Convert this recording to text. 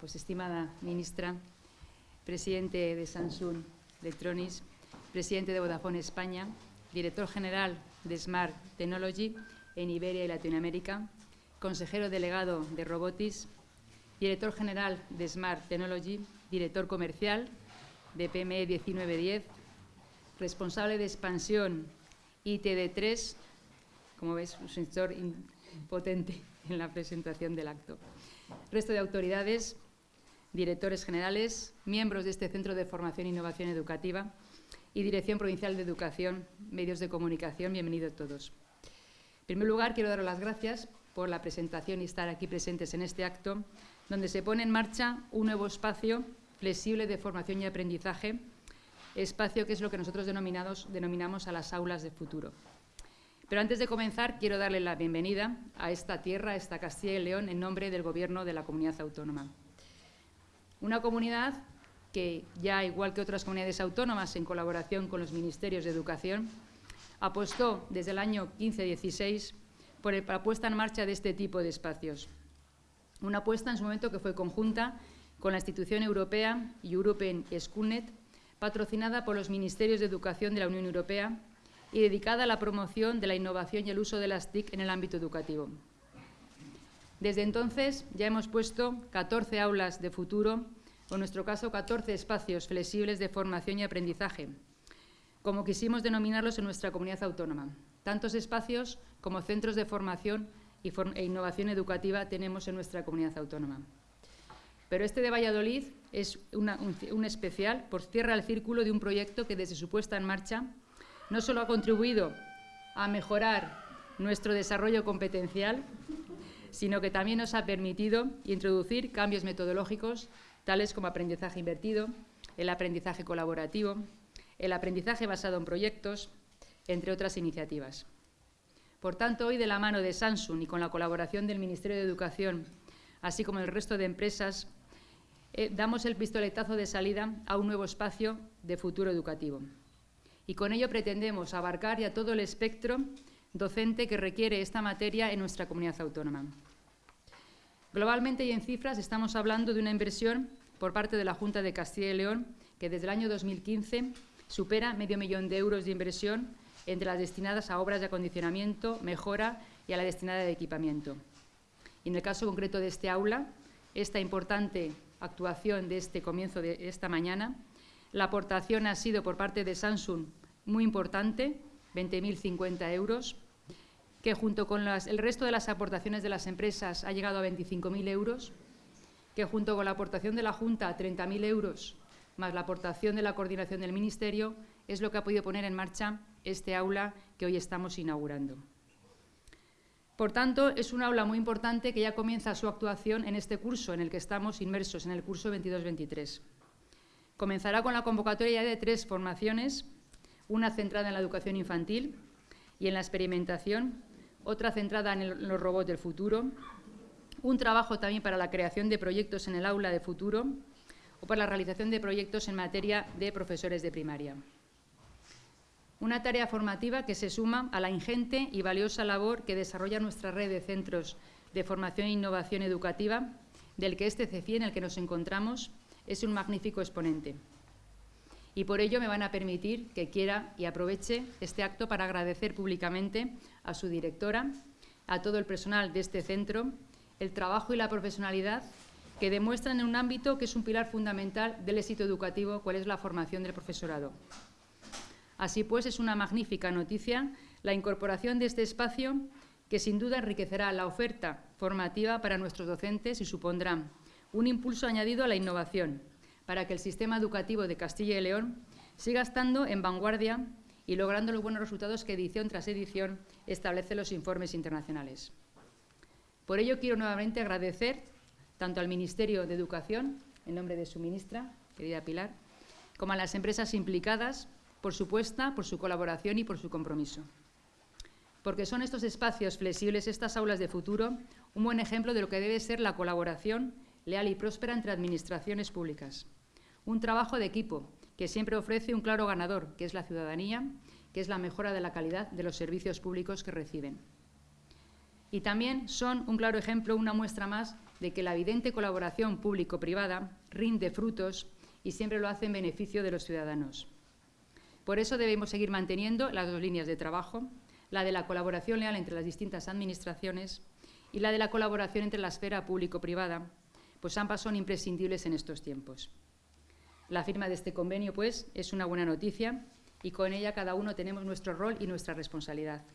Pues estimada ministra, presidente de Samsung Electronics, presidente de Vodafone España, director general de Smart Technology en Iberia y Latinoamérica, consejero delegado de Robotics, director general de Smart Technology, director comercial de PME 1910, responsable de expansión ITD3, como ves, un sector potente en la presentación del acto. Resto de autoridades, directores generales, miembros de este Centro de Formación e Innovación Educativa y Dirección Provincial de Educación, Medios de Comunicación, bienvenidos todos. En primer lugar, quiero daros las gracias por la presentación y estar aquí presentes en este acto, donde se pone en marcha un nuevo espacio flexible de formación y aprendizaje, espacio que es lo que nosotros denominamos a las aulas de futuro. Pero antes de comenzar, quiero darle la bienvenida a esta tierra, a esta Castilla y León, en nombre del Gobierno de la Comunidad Autónoma. Una comunidad que, ya igual que otras comunidades autónomas, en colaboración con los Ministerios de Educación, apostó desde el año 15-16 por la puesta en marcha de este tipo de espacios. Una apuesta en su momento que fue conjunta con la institución europea European Schoolnet, patrocinada por los Ministerios de Educación de la Unión Europea y dedicada a la promoción de la innovación y el uso de las TIC en el ámbito educativo. Desde entonces ya hemos puesto 14 aulas de futuro, o en nuestro caso 14 espacios flexibles de formación y aprendizaje, como quisimos denominarlos en nuestra comunidad autónoma. Tantos espacios como centros de formación e innovación educativa tenemos en nuestra comunidad autónoma. Pero este de Valladolid es un, especial, por cierra el círculo de un proyecto que desde su puesta en marcha no solo ha contribuido a mejorar nuestro desarrollo competencial, sino que también nos ha permitido introducir cambios metodológicos tales como aprendizaje invertido, el aprendizaje colaborativo, el aprendizaje basado en proyectos, entre otras iniciativas. Por tanto, hoy de la mano de Samsung y con la colaboración del Ministerio de Educación, así como el resto de empresas, eh, damos el pistoletazo de salida a un nuevo espacio de futuro educativo y con ello pretendemos abarcar ya todo el espectro docente que requiere esta materia en nuestra comunidad autónoma. Globalmente y en cifras estamos hablando de una inversión por parte de la Junta de Castilla y León que desde el año 2015 supera medio millón de euros de inversión entre las destinadas a obras de acondicionamiento, mejora y a la destinada de equipamiento. En el caso concreto de este aula, esta importante actuación de este comienzo de esta mañana la aportación ha sido por parte de Samsung muy importante, 20.050 euros, que junto con el resto de las aportaciones de las empresas ha llegado a 25.000 euros, que junto con la aportación de la Junta, 30.000 euros, más la aportación de la coordinación del Ministerio, es lo que ha podido poner en marcha este aula que hoy estamos inaugurando. Por tanto, es un aula muy importante que ya comienza su actuación en este curso en el que estamos inmersos, en el curso 22-23. Comenzará con la convocatoria de tres formaciones, una centrada en la educación infantil y en la experimentación, otra centrada en, los robots del futuro, un trabajo también para la creación de proyectos en el aula de futuro o para la realización de proyectos en materia de profesores de primaria. Una tarea formativa que se suma a la ingente y valiosa labor que desarrolla nuestra red de centros de formación e innovación educativa, del que este CEFI en el que nos encontramos es un magnífico exponente. Y por ello me van a permitir que quiera y aproveche este acto para agradecer públicamente a su directora, a todo el personal de este centro, el trabajo y la profesionalidad que demuestran en un ámbito que es un pilar fundamental del éxito educativo, cuál es la formación del profesorado. Así pues, es una magnífica noticia la incorporación de este espacio que sin duda enriquecerá la oferta formativa para nuestros docentes y supondrá un impulso añadido a la innovación para que el sistema educativo de Castilla y León siga estando en vanguardia y logrando los buenos resultados que edición tras edición establece los informes internacionales. Por ello, quiero nuevamente agradecer tanto al Ministerio de Educación, en nombre de su ministra, querida Pilar, como a las empresas implicadas por su puesta, por su colaboración y por su compromiso. Porque son estos espacios flexibles, estas aulas de futuro, un buen ejemplo de lo que debe ser la colaboración leal y próspera entre administraciones públicas. Un trabajo de equipo que siempre ofrece un claro ganador, que es la ciudadanía, que es la mejora de la calidad de los servicios públicos que reciben. Y también son un claro ejemplo, una muestra más de que la evidente colaboración público-privada rinde frutos y siempre lo hace en beneficio de los ciudadanos. Por eso debemos seguir manteniendo las dos líneas de trabajo, la de la colaboración leal entre las distintas administraciones y la de la colaboración entre la esfera público-privada, pues ambas son imprescindibles en estos tiempos. La firma de este convenio, pues, es una buena noticia y con ella cada uno tenemos nuestro rol y nuestra responsabilidad.